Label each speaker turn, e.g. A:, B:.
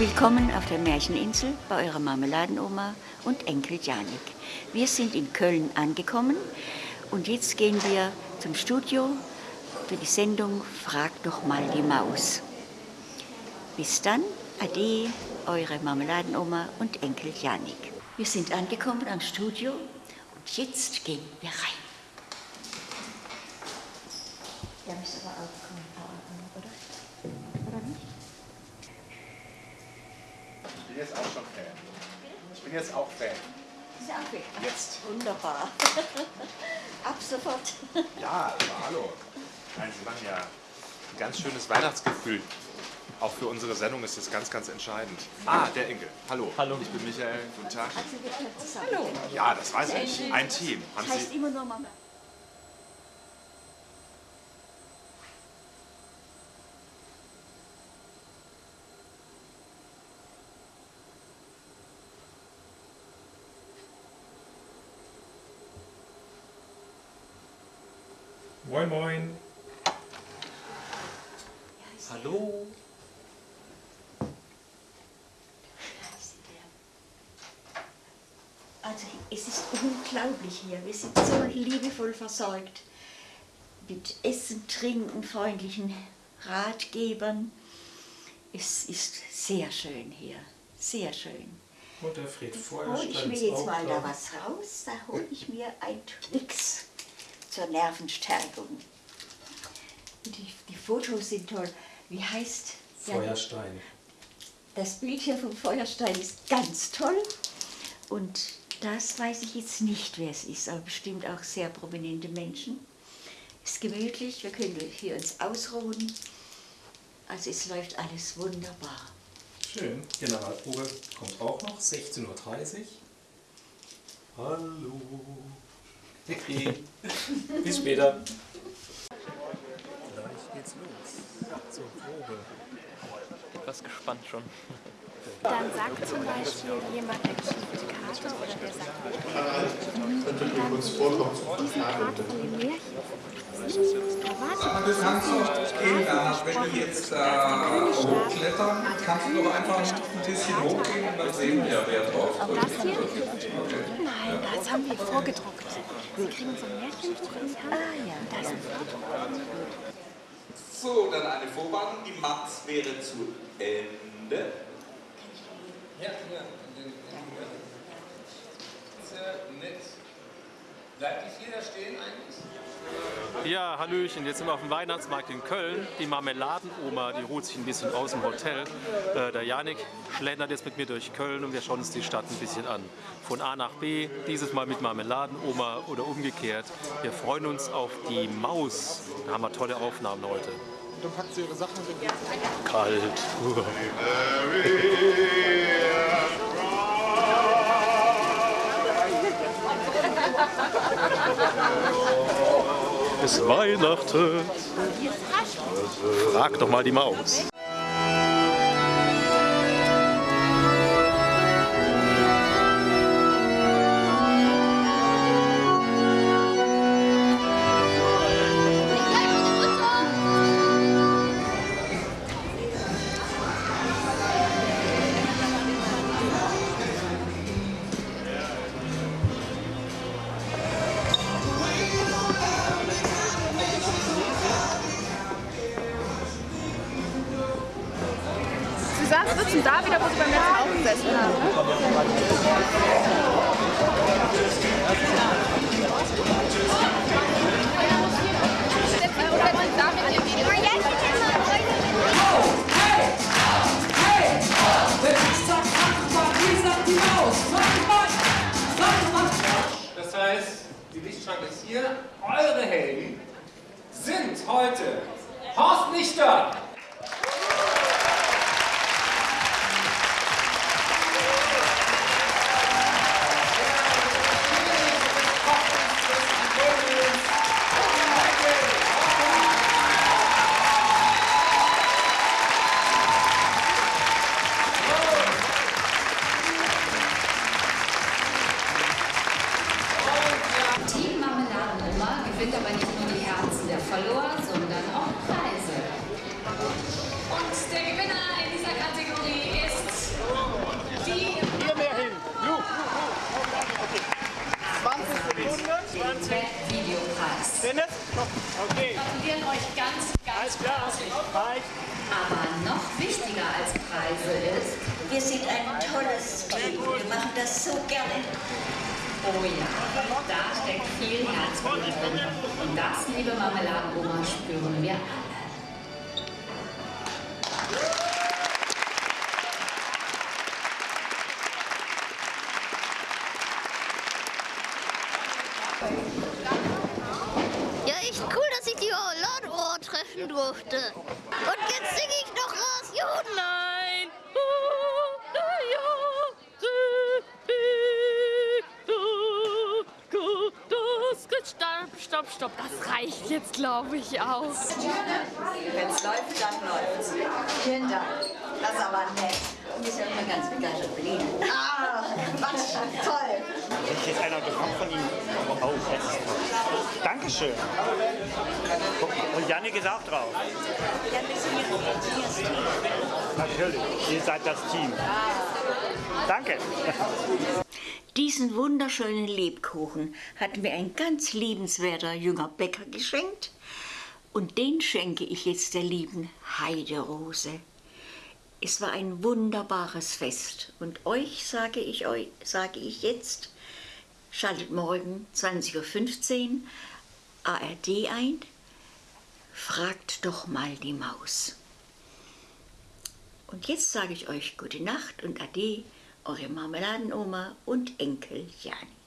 A: Willkommen auf der Märcheninsel bei eurer Marmeladenoma und Enkel Janik. Wir sind in Köln angekommen und jetzt gehen wir zum Studio für die Sendung Frag doch mal die Maus. Bis dann, ade, eure Marmeladenoma und Enkel Janik. Wir sind angekommen am Studio und jetzt gehen wir rein. Der müsste aber auch kommen, oder? Oder nicht?
B: Ich bin jetzt auch schon Fan. Ich bin jetzt auch Fan.
A: Ist auch weg.
B: Jetzt.
A: Wunderbar. Ab sofort.
B: Ja, aber hallo. Nein, Sie machen ja ein ganz schönes Weihnachtsgefühl. Auch für unsere Sendung ist das ganz, ganz entscheidend. Ah, der Enkel. Hallo.
C: Hallo.
B: Ich bin Michael. Guten Tag.
A: Also wir zusammen.
B: Ja, das weiß ich. Ein Team. Haben
A: Das heißt
B: Sie.
A: immer nur Mama.
C: Moin, moin. Hallo.
A: Also es ist unglaublich hier. Wir sind so liebevoll versorgt mit Essen, Trinken, freundlichen Ratgebern. Es ist sehr schön hier, sehr schön.
C: Und der Fred
A: Hole ich
C: Feuerstein
A: mir jetzt mal da
C: da.
A: was raus, da hole ich mir ein Twix zur Nervenstärkung. Die, die Fotos sind toll. Wie heißt der?
C: Feuerstein.
A: Das Bild hier vom Feuerstein ist ganz toll. Und das weiß ich jetzt nicht, wer es ist, aber bestimmt auch sehr prominente Menschen. Ist gemütlich, wir können hier uns ausruhen. Also es läuft alles wunderbar.
C: Schön. Generalprobe kommt auch noch. 16.30 Uhr. Hallo. Okay. Bis später. Gleich geht's los. Zur Probe.
D: Etwas gespannt schon.
E: Dann sagt zum Beispiel jemand, die Karte oder der sagt nicht,
F: vorkommen?
E: diesen Part von dem Märchen. Da
F: Du kannst gehen, Bernhard, wenn du jetzt da hochklettern, kannst du doch einfach ein bisschen hochgehen und dann sehen wir, wer drauf
E: Auch
F: drückt.
E: das hier? Nein, das haben wir vorgedruckt. Wir kriegen so ein Märchenbuch in die Hand. Ah ja. Da ist ein Foto.
F: So, dann eine Vorwarnung. Die Matz wäre zu Ende.
G: Ja, ja. Sehr nett. Bleibt nicht jeder stehen eigentlich?
D: Ja, Hallöchen, jetzt sind wir auf dem Weihnachtsmarkt in Köln. Die Marmeladenoma, die ruht sich ein bisschen aus dem Hotel. Äh, der Janik schlendert jetzt mit mir durch Köln und wir schauen uns die Stadt ein bisschen an. Von A nach B, dieses Mal mit Marmeladenoma oder umgekehrt. Wir freuen uns auf die Maus. Da haben wir tolle Aufnahmen heute.
B: Und dann packt sie ihre Sachen und
D: Kalt. Es Weihnachten. Frag doch mal die Maus.
E: Sagst, sitzen da wieder, wo sie beim letzten auch gesessen haben.
G: Das heißt, die Lichtschranke ist hier. Eure Helden sind heute Horst Lichter,
H: gewinnt aber nicht nur die Herzen der Follower, sondern auch Preise. Und der Gewinner in dieser Kategorie ist die... Hier mehr hin! Ju, ju, ju. 20 Sekunden, 20. Videopreis. Dennis? Okay. Gratulieren euch ganz, ganz herzlich. Aber noch wichtiger als Preise ist...
A: Wir sind ein tolles Team. Wir machen das so gerne.
H: Oh ja, da steckt viel Herzblut drin. Und das, liebe Marmeladenoma, spüren wir alle.
I: Ja, echt cool, dass ich die Ladenohr treffen durfte. Und jetzt singe ich noch raus. Juhu, nein.
E: Stopp, stopp. Das reicht jetzt, glaube ich, auch.
A: Wenn es läuft, dann läuft's. Vielen Dank. Das ist aber nett. Und wir sind immer ganz begeistert von Ihnen. Ah, Quatsch, toll.
J: Wenn jetzt einer bekommt von Ihnen. Oh, das ist toll. Dankeschön. Guck mal, Und Janik ist auch drauf.
A: Ja, das Team.
J: Natürlich, ihr seid das Team. Danke.
A: Diesen wunderschönen Lebkuchen hat mir ein ganz liebenswerter junger Bäcker geschenkt. Und den schenke ich jetzt der lieben Heiderose. Es war ein wunderbares Fest. Und euch sage ich, euch, sage ich jetzt, schaltet morgen 20.15 Uhr ARD ein. Fragt doch mal die Maus. Und jetzt sage ich euch gute Nacht und Ade, eure Marmeladenoma und Enkel Janik.